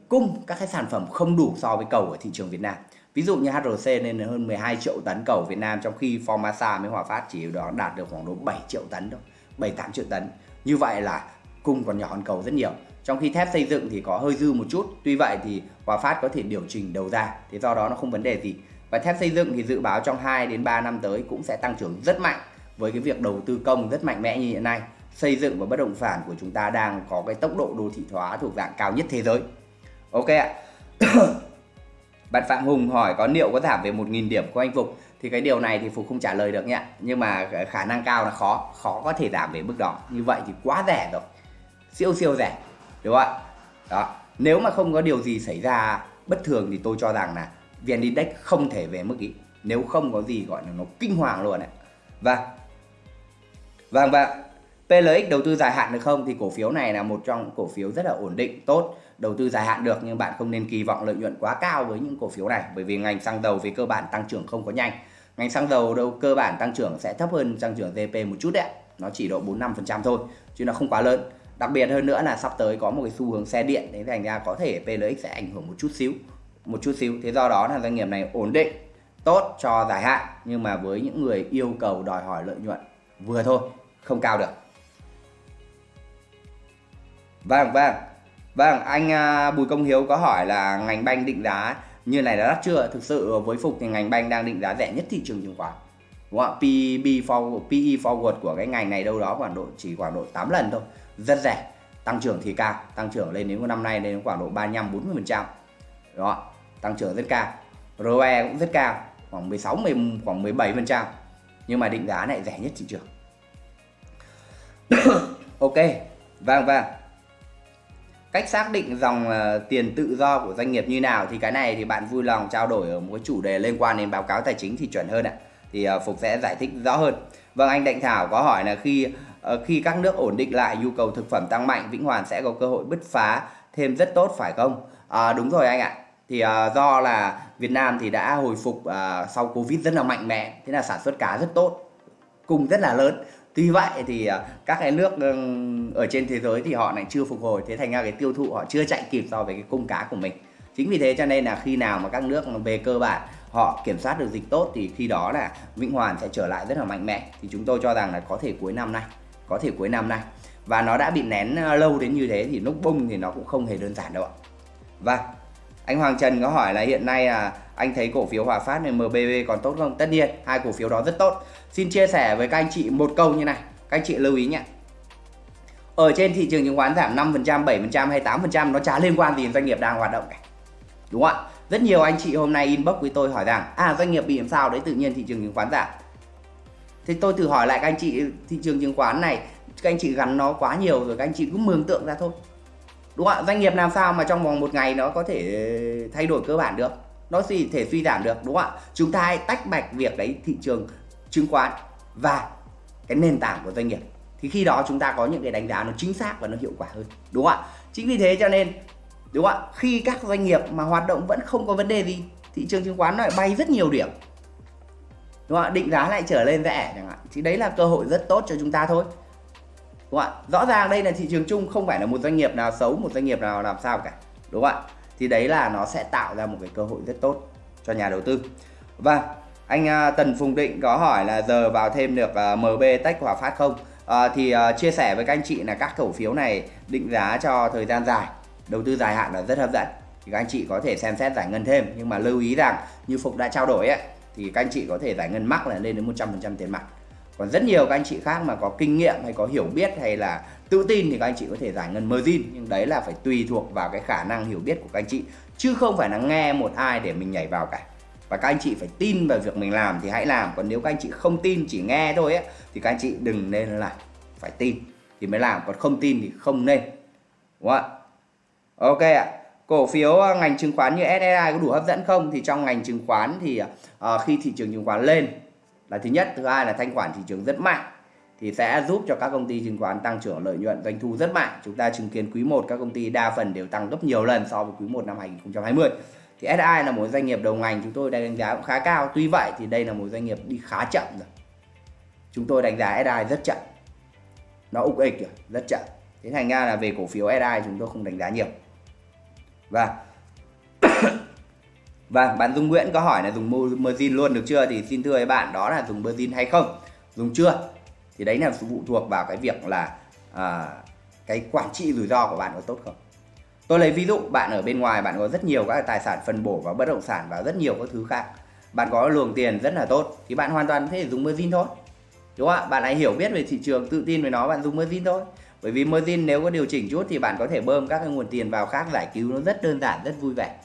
cung các cái sản phẩm không đủ so với cầu ở thị trường Việt Nam. Ví dụ như HRC lên hơn 12 triệu tấn cầu Việt Nam trong khi Formasa với Hòa Phát chỉ đó đạt được khoảng độ 7 triệu tấn thôi. 7 8 triệu tấn. Như vậy là cung còn nhỏ hơn cầu rất nhiều. Trong khi thép xây dựng thì có hơi dư một chút. Tuy vậy thì Hòa Phát có thể điều chỉnh đầu ra, thì do đó nó không vấn đề gì. Và thép xây dựng thì dự báo trong 2 đến 3 năm tới cũng sẽ tăng trưởng rất mạnh. Với cái việc đầu tư công rất mạnh mẽ như hiện nay, xây dựng và bất động sản của chúng ta đang có cái tốc độ đô thị hóa thuộc dạng cao nhất thế giới. Ok ạ bạn Phạm Hùng hỏi có liệu có giảm về 1.000 điểm của anh Phục? Thì cái điều này thì Phục không trả lời được nhé. Nhưng mà khả năng cao là khó khó có thể giảm về mức đó. Như vậy thì quá rẻ rồi. Siêu siêu rẻ. Đúng không ạ? Đó. Nếu mà không có điều gì xảy ra bất thường thì tôi cho rằng là VN Index không thể về mức ý. Nếu không có gì gọi là nó kinh hoàng luôn đấy và vâng vâng. vâng. PLX đầu tư dài hạn được không? Thì cổ phiếu này là một trong cổ phiếu rất là ổn định, tốt đầu tư dài hạn được, nhưng bạn không nên kỳ vọng lợi nhuận quá cao với những cổ phiếu này, bởi vì ngành xăng dầu về cơ bản tăng trưởng không có nhanh. Ngành xăng dầu đâu, cơ bản tăng trưởng sẽ thấp hơn tăng trưởng GDP một chút đấy nó chỉ độ 4 5% thôi, chứ nó không quá lớn. Đặc biệt hơn nữa là sắp tới có một cái xu hướng xe điện, thế thành ra có thể PLX sẽ ảnh hưởng một chút xíu, một chút xíu. Thế do đó là doanh nghiệp này ổn định, tốt cho dài hạn, nhưng mà với những người yêu cầu đòi hỏi lợi nhuận vừa thôi, không cao được. Vâng vâng vâng anh à, Bùi Công Hiếu có hỏi là ngành banh định giá như này đã đắt chưa? Thực sự với phục thì ngành banh đang định giá rẻ nhất thị trường chứng khoán. Đúng không ạ? Forward, PE forward của cái ngành này đâu đó khoảng độ chỉ khoảng độ 8 lần thôi. Rất rẻ tăng trưởng thì cao tăng trưởng lên đến năm nay lên khoảng độ 35 40 phần trăm. Đó tăng trưởng rất cao ROE cũng rất cao khoảng 16 10, khoảng 17 phần trăm. Nhưng mà định giá này rẻ nhất thị trường. Ok vâng vâng cách xác định dòng ờ, tiền tự do của doanh nghiệp như nào thì cái này thì bạn vui lòng trao đổi ở một cái chủ đề liên quan đến báo cáo tài chính thì chuẩn hơn ạ. Thì ờ, phục sẽ giải thích rõ hơn. Vâng anh Đặng Thảo có hỏi là khi ờ, khi các nước ổn định lại nhu cầu thực phẩm tăng mạnh Vĩnh Hoàn sẽ có cơ hội bứt phá thêm rất tốt phải không? À, đúng rồi anh ạ. Thì uh, do là Việt Nam thì đã hồi phục uh, sau Covid rất là mạnh mẽ thế là sản xuất cá rất tốt cung rất là lớn tuy vậy thì à, các cái nước ở trên thế giới thì họ lại chưa phục hồi. Thế thành ra cái tiêu thụ họ chưa chạy kịp so với cái cung cá của mình. Chính vì thế cho nên là khi nào mà các nước về cơ bản họ kiểm soát được dịch tốt thì khi đó là Vĩnh Hoàn sẽ trở lại rất là mạnh mẽ. Thì chúng tôi cho rằng là có thể cuối năm nay có thể cuối năm nay. Và nó đã bị nén lâu đến như thế thì lúc bung thì nó cũng không hề đơn giản đâu ạ. Và anh Hoàng Trần có hỏi là hiện nay là anh thấy cổ phiếu Hòa Phát này MBB còn tốt không? Tất nhiên, hai cổ phiếu đó rất tốt. Xin chia sẻ với các anh chị một câu như này, các anh chị lưu ý nhé. Ở trên thị trường chứng khoán giảm 5%, 7% hay 8% nó chả liên quan gì đến doanh nghiệp đang hoạt động cả. Đúng không ạ? Rất nhiều anh chị hôm nay inbox với tôi hỏi rằng à doanh nghiệp bị làm sao đấy tự nhiên thị trường chứng khoán giảm. Thì tôi thử hỏi lại các anh chị thị trường chứng khoán này các anh chị gắn nó quá nhiều rồi các anh chị cứ mường tượng ra thôi đúng không ạ doanh nghiệp làm sao mà trong vòng một ngày nó có thể thay đổi cơ bản được nó gì thể suy giảm được đúng không ạ chúng ta hãy tách bạch việc đấy thị trường chứng khoán và cái nền tảng của doanh nghiệp. Thì khi đó chúng ta có những cái đánh giá nó chính xác và nó hiệu quả hơn, đúng không ạ? Chính vì thế cho nên, đúng không ạ? Khi các doanh nghiệp mà hoạt động vẫn không có vấn đề gì, thị trường chứng khoán lại bay rất nhiều điểm. Đúng không ạ? Định giá lại trở lên rẻ chẳng hạn. Thì đấy là cơ hội rất tốt cho chúng ta thôi. Đúng không ạ? Rõ ràng đây là thị trường chung, không phải là một doanh nghiệp nào xấu, một doanh nghiệp nào làm sao cả. Đúng không ạ? Thì đấy là nó sẽ tạo ra một cái cơ hội rất tốt cho nhà đầu tư. Và anh à, Tần Phùng Định có hỏi là giờ vào thêm được à, MB Tech Hòa Phát không? À, thì uh, chia sẻ với các anh chị là các cổ phiếu này định giá cho thời gian dài đầu tư dài hạn là rất hấp dẫn. Thì các anh chị có thể xem xét giải ngân thêm nhưng mà lưu ý rằng như Phục đã trao đổi ấy thì các anh chị có thể giải ngân mắc là lên đến 100% tiền mặt. Còn rất nhiều các anh chị khác mà có kinh nghiệm hay có hiểu biết hay là tự tin thì các anh chị có thể giải ngân margin nhưng đấy là phải tùy thuộc vào cái khả năng hiểu biết của các anh chị chứ không phải là nghe một ai để mình nhảy vào cả và các anh chị phải tin vào việc mình làm thì hãy làm. Còn nếu các anh chị không tin chỉ nghe thôi ấy, thì các anh chị đừng nên làm. Phải tin thì mới làm. Còn không tin thì không nên. Đúng không ạ? Ok ạ. Cổ phiếu à, ngành chứng khoán như SSI có đủ hấp dẫn không? Thì trong ngành chứng khoán thì uh, khi thị trường chứng khoán lên là thứ nhất thứ hai là thanh khoản thị trường rất mạnh thì sẽ giúp cho các công ty chứng khoán tăng trưởng lợi nhuận doanh thu rất mạnh. Chúng ta chứng kiến quý 1 các công ty đa phần đều tăng gấp nhiều lần so với quý 1 năm 2020 thì SI là một doanh nghiệp đầu ngành chúng tôi đánh giá cũng khá cao. Tuy vậy thì đây là một doanh nghiệp đi khá chậm rồi. Chúng tôi đánh giá SI rất chậm. Nó ục ịch rồi rất chậm. Thế thành ra là về cổ phiếu SI chúng tôi không đánh giá nhiều. Và vâng. và vâng, bạn Dung Nguyễn có hỏi là dùng margin luôn được chưa? Thì xin thưa với bạn đó là dùng margin hay không? Dùng chưa? Thì đấy là phụ thuộc vào cái việc là à, cái quản trị rủi ro của bạn có tốt không? Tôi lấy ví dụ, bạn ở bên ngoài bạn có rất nhiều các tài sản phân bổ và bất động sản và rất nhiều các thứ khác. Bạn có luồng tiền rất là tốt, thì bạn hoàn toàn có thể dùng margin thôi. Đúng không ạ? Bạn hãy hiểu biết về thị trường, tự tin với nó, bạn dùng margin thôi. Bởi vì margin nếu có điều chỉnh chút thì bạn có thể bơm các cái nguồn tiền vào khác giải cứu nó rất đơn giản, rất vui vẻ.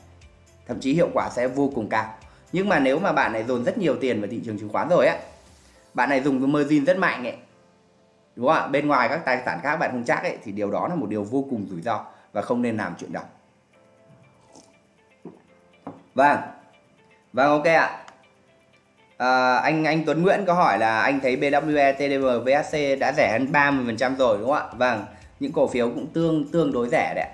Thậm chí hiệu quả sẽ vô cùng cao. Nhưng mà nếu mà bạn này dồn rất nhiều tiền vào thị trường chứng khoán rồi á, bạn này dùng cái margin rất mạnh ấy. Đúng không ạ? Bên ngoài các tài sản khác bạn không chắc ấy, thì điều đó là một điều vô cùng rủi ro và không nên làm chuyện đó. Vâng. Vâng ok ạ. À, anh anh Tuấn Nguyễn có hỏi là anh thấy BWE, TDM, VSC đã rẻ hơn 30% rồi đúng không ạ? Vâng những cổ phiếu cũng tương tương đối rẻ đấy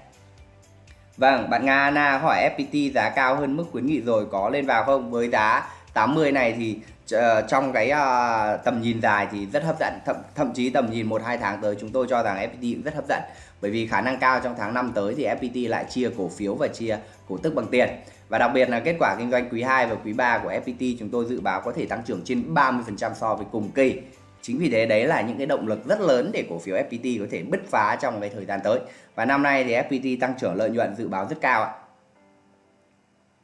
Vâng, bạn Nga Anna hỏi FPT giá cao hơn mức khuyến nghị rồi có lên vào không? Với giá 80 này thì uh, trong cái uh, tầm nhìn dài thì rất hấp dẫn, thậm, thậm chí tầm nhìn 1 2 tháng tới chúng tôi cho rằng FPT cũng rất hấp dẫn. Bởi vì khả năng cao trong tháng 5 tới thì FPT lại chia cổ phiếu và chia cổ tức bằng tiền. Và đặc biệt là kết quả kinh doanh quý 2 và quý 3 của FPT chúng tôi dự báo có thể tăng trưởng trên 30% so với cùng kỳ. Chính vì thế đấy là những cái động lực rất lớn để cổ phiếu FPT có thể bứt phá trong cái thời gian tới. Và năm nay thì FPT tăng trưởng lợi nhuận dự báo rất cao ạ.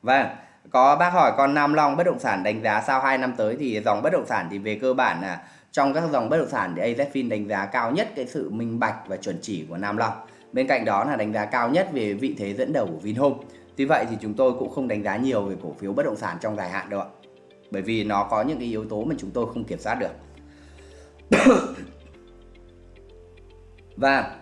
Vâng, có bác hỏi con Nam Long bất động sản đánh giá sau 2 năm tới thì dòng bất động sản thì về cơ bản là trong các dòng bất động sản thì AZFIN đánh giá cao nhất cái sự minh bạch và chuẩn chỉ của Nam Long. Bên cạnh đó là đánh giá cao nhất về vị thế dẫn đầu của Vinhome. Tuy vậy thì chúng tôi cũng không đánh giá nhiều về cổ phiếu bất động sản trong dài hạn đâu ạ. Bởi vì nó có những cái yếu tố mà chúng tôi không kiểm soát được. và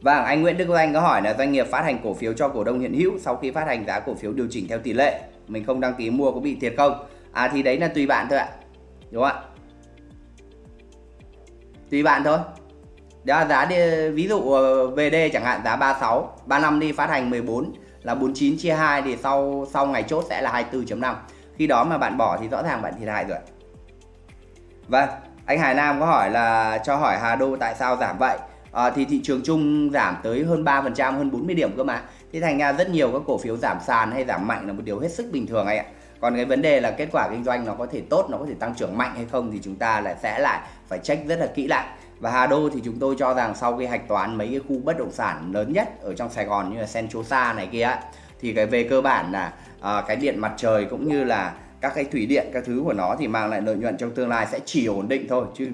và anh Nguyễn Đức Anh có hỏi là doanh nghiệp phát hành cổ phiếu cho cổ đông hiện hữu sau khi phát hành giá cổ phiếu điều chỉnh theo tỷ lệ, mình không đăng ký mua có bị thiệt không? À thì đấy là tùy bạn thôi ạ. Đúng không ạ? Tùy bạn thôi. Đó là giá đi, ví dụ ờ, VD chẳng hạn giá 36, 35 đi phát hành 14 là 49 chia 2 thì sau sau ngày chốt sẽ là 24.5. Khi đó mà bạn bỏ thì rõ ràng bạn thiệt hại rồi. Vâng, anh Hải Nam có hỏi là cho hỏi Hà Đô tại sao giảm vậy? À, thì thị trường chung giảm tới hơn 3%, hơn 40 điểm cơ mà. Thế thành ra rất nhiều các cổ phiếu giảm sàn hay giảm mạnh là một điều hết sức bình thường anh ạ. Còn cái vấn đề là kết quả kinh doanh nó có thể tốt, nó có thể tăng trưởng mạnh hay không thì chúng ta lại sẽ lại phải check rất là kỹ lại. Và Hà Đô thì chúng tôi cho rằng sau khi hạch toán mấy cái khu bất động sản lớn nhất ở trong Sài Gòn như là Sentosa này kia thì cái về cơ bản là à, cái điện mặt trời cũng như là các cái thủy điện các thứ của nó thì mang lại lợi nhuận trong tương lai sẽ chỉ ổn định thôi chứ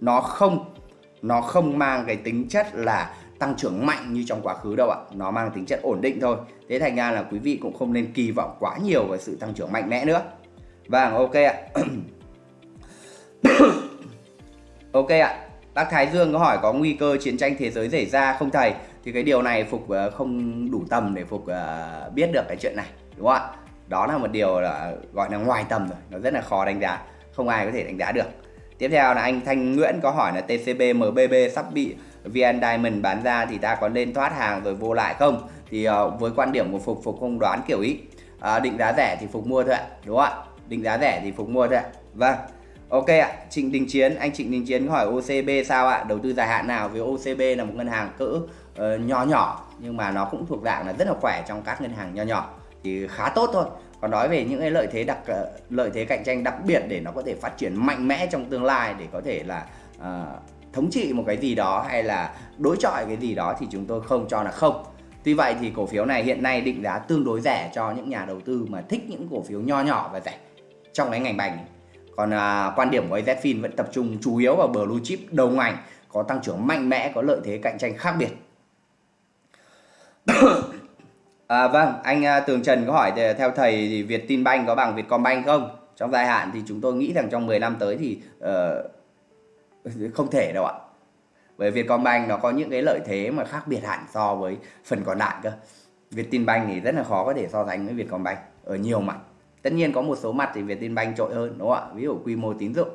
nó không nó không mang cái tính chất là tăng trưởng mạnh như trong quá khứ đâu ạ. Nó mang tính chất ổn định thôi. Thế thành ra là quý vị cũng không nên kỳ vọng quá nhiều về sự tăng trưởng mạnh mẽ nữa. Vâng ok ạ. Ok ạ. Bác Thái Dương có hỏi có nguy cơ chiến tranh thế giới xảy ra không thầy? Thì cái điều này phục ờ, không đủ tầm để phục ờ, biết được cái chuyện này, đúng không ạ? Đó là một điều là, gọi là ngoài tầm rồi. Nó rất là khó đánh giá. Không ai có thể đánh giá được. Tiếp theo là anh Thanh Nguyễn có hỏi là TCB MBB sắp bị VN Diamond bán ra thì ta có nên thoát hàng rồi vô lại không? Thì uh, với quan điểm của Phục Phục không đoán kiểu ý. Uh, định giá rẻ thì Phục mua thôi ạ đúng không ạ? Định giá rẻ thì Phục mua thôi ạ. Vâng Ok ạ, Trịnh Đình Chiến, anh Trịnh Đình Chiến hỏi OCB sao ạ? Đầu tư dài hạn nào? Vì OCB là một ngân hàng cỡ ờ, uh, nhỏ nhỏ nhưng mà nó cũng thuộc dạng là rất là khỏe trong các ngân hàng nhỏ nhỏ. Thì khá tốt thôi. Còn nói về những cái lợi thế đặc ờ, lợi thế cạnh tranh đặc biệt để nó có thể phát triển mạnh mẽ trong tương lai để có thể là uh, thống trị một cái gì đó hay là đối chọi cái gì đó thì chúng tôi không cho là không. Tuy vậy thì cổ phiếu này hiện nay định giá tương đối rẻ cho những nhà đầu tư mà thích những cổ phiếu nho nhỏ và rẻ trong cái ngành bành. Còn à, quan điểm của AZFIN vẫn tập trung chủ yếu vào blue chip đầu ngành có tăng trưởng mạnh mẽ có lợi thế cạnh tranh khác biệt. À, vâng anh à, Tường Trần có hỏi theo thầy thì Việt Tin Banh có bằng Vietcombank không? Trong dài hạn thì chúng tôi nghĩ rằng trong 10 năm tới thì uh, không thể đâu ạ. Bởi Vietcombank nó có những cái lợi thế mà khác biệt hẳn so với phần còn lại cơ. Vietinbank thì rất là khó có thể so sánh với Vietcombank ở nhiều mặt. Tất nhiên có một số mặt thì Vietinbank trội hơn đúng không ạ? Ví dụ quy mô tín dụng.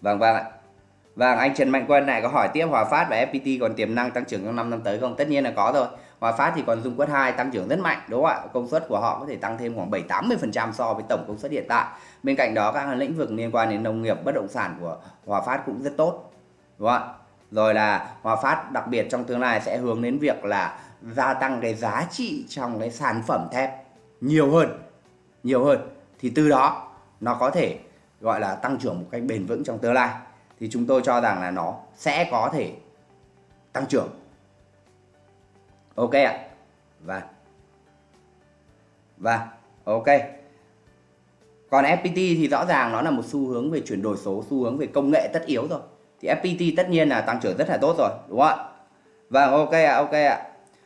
Vâng vâng ạ. Vâng, anh Trần Mạnh Quân này có hỏi tiếp Hòa Phát và FPT còn tiềm năng tăng trưởng trong 5 năm tới không? Tất nhiên là có rồi. Hòa Phát thì còn dung quất 2 tăng trưởng rất mạnh đúng không ạ? Công suất của họ có thể tăng thêm khoảng 7-80% so với tổng công suất hiện tại. Bên cạnh đó các lĩnh vực liên quan đến nông nghiệp, bất động sản của Hòa Phát cũng rất tốt. Đúng không ạ? Rồi là Hòa Phát đặc biệt trong tương lai sẽ hướng đến việc là gia tăng cái giá trị trong cái sản phẩm thép nhiều hơn. Nhiều hơn thì từ đó nó có thể gọi là tăng trưởng một cách bền vững trong tương lai thì chúng tôi cho rằng là nó sẽ có thể tăng trưởng ok ạ. Và và ok. Còn FPT thì rõ ràng nó là một xu hướng về chuyển đổi số xu hướng về công nghệ tất yếu rồi. Thì FPT tất nhiên là tăng trưởng rất là tốt rồi đúng không ạ? Vâng ok ạ ok ạ.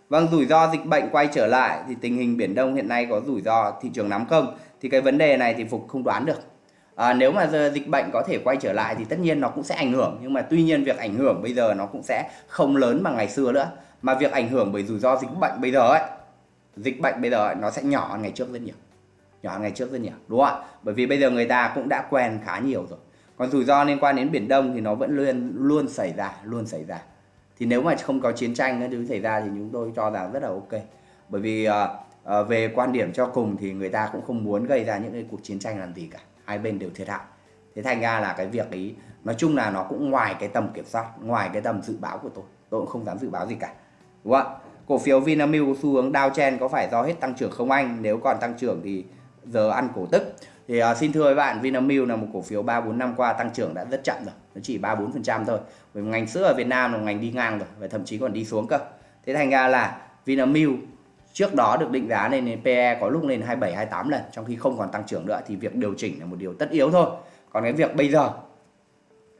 Vâng rủi ro dịch bệnh quay trở lại thì tình hình biển đông hiện nay có rủi ro thị trường nắm không thì cái vấn đề này thì phục không đoán được. À, nếu mà giờ dịch bệnh có thể quay trở lại thì tất nhiên nó cũng sẽ ảnh hưởng. Nhưng mà tuy nhiên việc ảnh hưởng bây giờ nó cũng sẽ không lớn bằng ngày xưa nữa mà việc ảnh hưởng bởi rủi ro dịch bệnh bây giờ ấy dịch bệnh bây giờ ấy, nó sẽ nhỏ hơn ngày trước rất nhiều. Nhỏ hơn ngày trước rất nhiều đúng không ạ? Bởi vì bây giờ người ta cũng đã quen khá nhiều rồi. Còn rủi ro liên quan đến biển đông thì nó vẫn luôn luôn xảy ra luôn xảy ra. Thì nếu mà không có chiến tranh thứ xảy ra thì chúng tôi cho rằng rất là ok. Bởi vì uh, uh, về quan điểm cho cùng thì người ta cũng không muốn gây ra những cái cuộc chiến tranh làm gì cả. Hai bên đều thiệt hại. Thế thành ra là cái việc ấy nói chung là nó cũng ngoài cái tầm kiểm soát ngoài cái tầm dự báo của tôi. Tôi cũng không dám dự báo gì cả đúng không ạ. Cổ phiếu Vinamilk xu hướng downtrend có phải do hết tăng trưởng không anh? Nếu còn tăng trưởng thì giờ ăn cổ tức. Thì uh, xin thưa với bạn Vinamilk là một cổ phiếu 3 4 năm qua tăng trưởng đã rất chậm rồi. Nó chỉ 3 4% thôi. Với ngành sữa ở Việt Nam là ngành đi ngang rồi và thậm chí còn đi xuống cơ. Thế thành ra là Vinamilk trước đó được định giá lên PE có lúc lên 27 28 lần trong khi không còn tăng trưởng nữa thì việc điều chỉnh là một điều tất yếu thôi. Còn cái việc bây giờ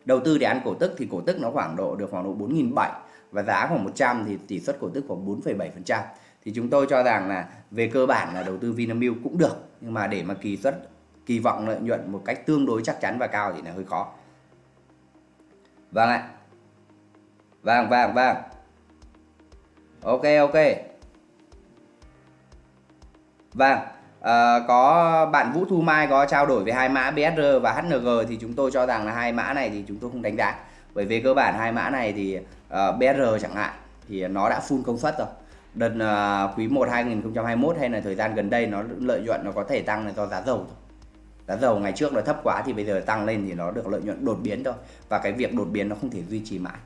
đầu tư để ăn cổ tức thì cổ tức nó khoảng độ được khoảng độ 4.700 và giá khoảng 100 thì tỷ suất cổ tức khoảng 4,7% thì chúng tôi cho rằng là về cơ bản là đầu tư Vinamilk cũng được nhưng mà để mà kỳ suất kỳ vọng lợi nhuận một cách tương đối chắc chắn và cao thì là hơi khó. Vâng ạ. Vâng vâng vâng. Ok ok. Vâng, à, có bạn Vũ Thu Mai có trao đổi về hai mã BSR và HNG thì chúng tôi cho rằng là hai mã này thì chúng tôi không đánh giá. Bởi vì cơ bản hai mã này thì Ờ, uh, BR chẳng hạn thì nó đã full công suất rồi. Đợt uh, quý 1 2021 hay là thời gian gần đây nó lợi nhuận nó có thể tăng là do giá dầu thôi. Giá dầu ngày trước nó thấp quá thì bây giờ tăng lên thì nó được lợi nhuận đột biến thôi. Và cái việc đột biến nó không thể duy trì mãi.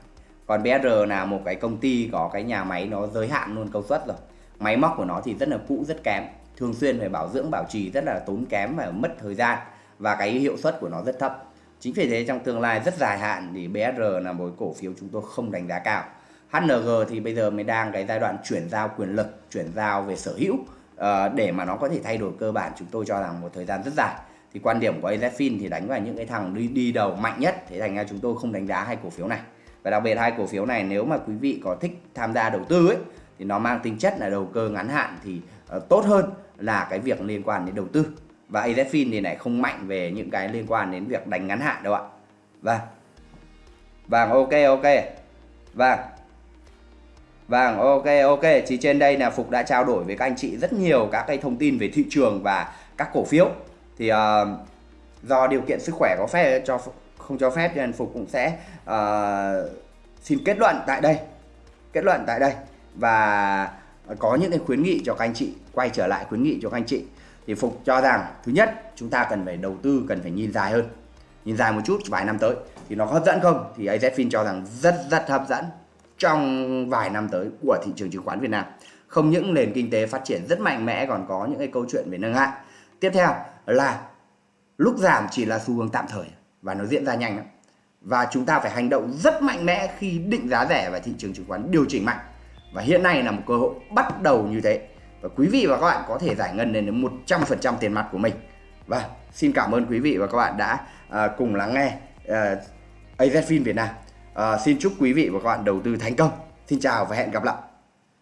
Còn BR là một cái công ty có cái nhà máy nó giới hạn luôn công suất rồi. Máy móc của nó thì rất là cũ rất kém thường xuyên phải bảo dưỡng bảo trì rất là tốn kém và mất thời gian và cái hiệu suất của nó rất thấp chính vì thế trong tương lai rất dài hạn thì BSR là một cổ phiếu chúng tôi không đánh giá cao. HNG thì bây giờ mới đang cái giai đoạn chuyển giao quyền lực chuyển giao về sở hữu ờ, để mà nó có thể thay đổi cơ bản. Chúng tôi cho rằng một thời gian rất dài. Thì quan điểm của AZFIN thì đánh vào những cái thằng đi, đi đầu mạnh nhất. Thế thành ra chúng tôi không đánh giá hai cổ phiếu này. Và đặc biệt hai cổ phiếu này nếu mà quý vị có thích tham gia đầu tư ấy thì nó mang tính chất là đầu cơ ngắn hạn thì ờ, tốt hơn là cái việc liên quan đến đầu tư và AZFIN thì lại không mạnh về những cái liên quan đến việc đánh ngắn hạn đâu ạ. Vâng. Vâng ok ok. Vâng. Vâng ok ok. Chỉ trên đây là Phục đã trao đổi với các anh chị rất nhiều các cái thông tin về thị trường và các cổ phiếu. Thì uh, do điều kiện sức khỏe có phép cho không cho phép nên Phục cũng sẽ uh, xin kết luận tại đây. Kết luận tại đây. Và có những cái khuyến nghị cho các anh chị quay trở lại khuyến nghị cho các anh chị thì Phục cho rằng, thứ nhất, chúng ta cần phải đầu tư, cần phải nhìn dài hơn. Nhìn dài một chút vài năm tới. Thì nó hấp dẫn không? Thì AZFIN cho rằng rất rất hấp dẫn trong vài năm tới của thị trường chứng khoán Việt Nam. Không những nền kinh tế phát triển rất mạnh mẽ, còn có những cái câu chuyện về nâng hạn tiếp theo là lúc giảm chỉ là xu hướng tạm thời và nó diễn ra nhanh lắm. Và chúng ta phải hành động rất mạnh mẽ khi định giá rẻ và thị trường chứng khoán điều chỉnh mạnh. Và hiện nay là một cơ hội bắt đầu như thế và quý vị và các bạn có thể giải ngân đến 100% tiền mặt của mình Và xin cảm ơn quý vị và các bạn đã à, cùng lắng nghe à, AZFIN Việt Nam. À, xin chúc quý vị và các bạn đầu tư thành công. Xin chào và hẹn gặp lại.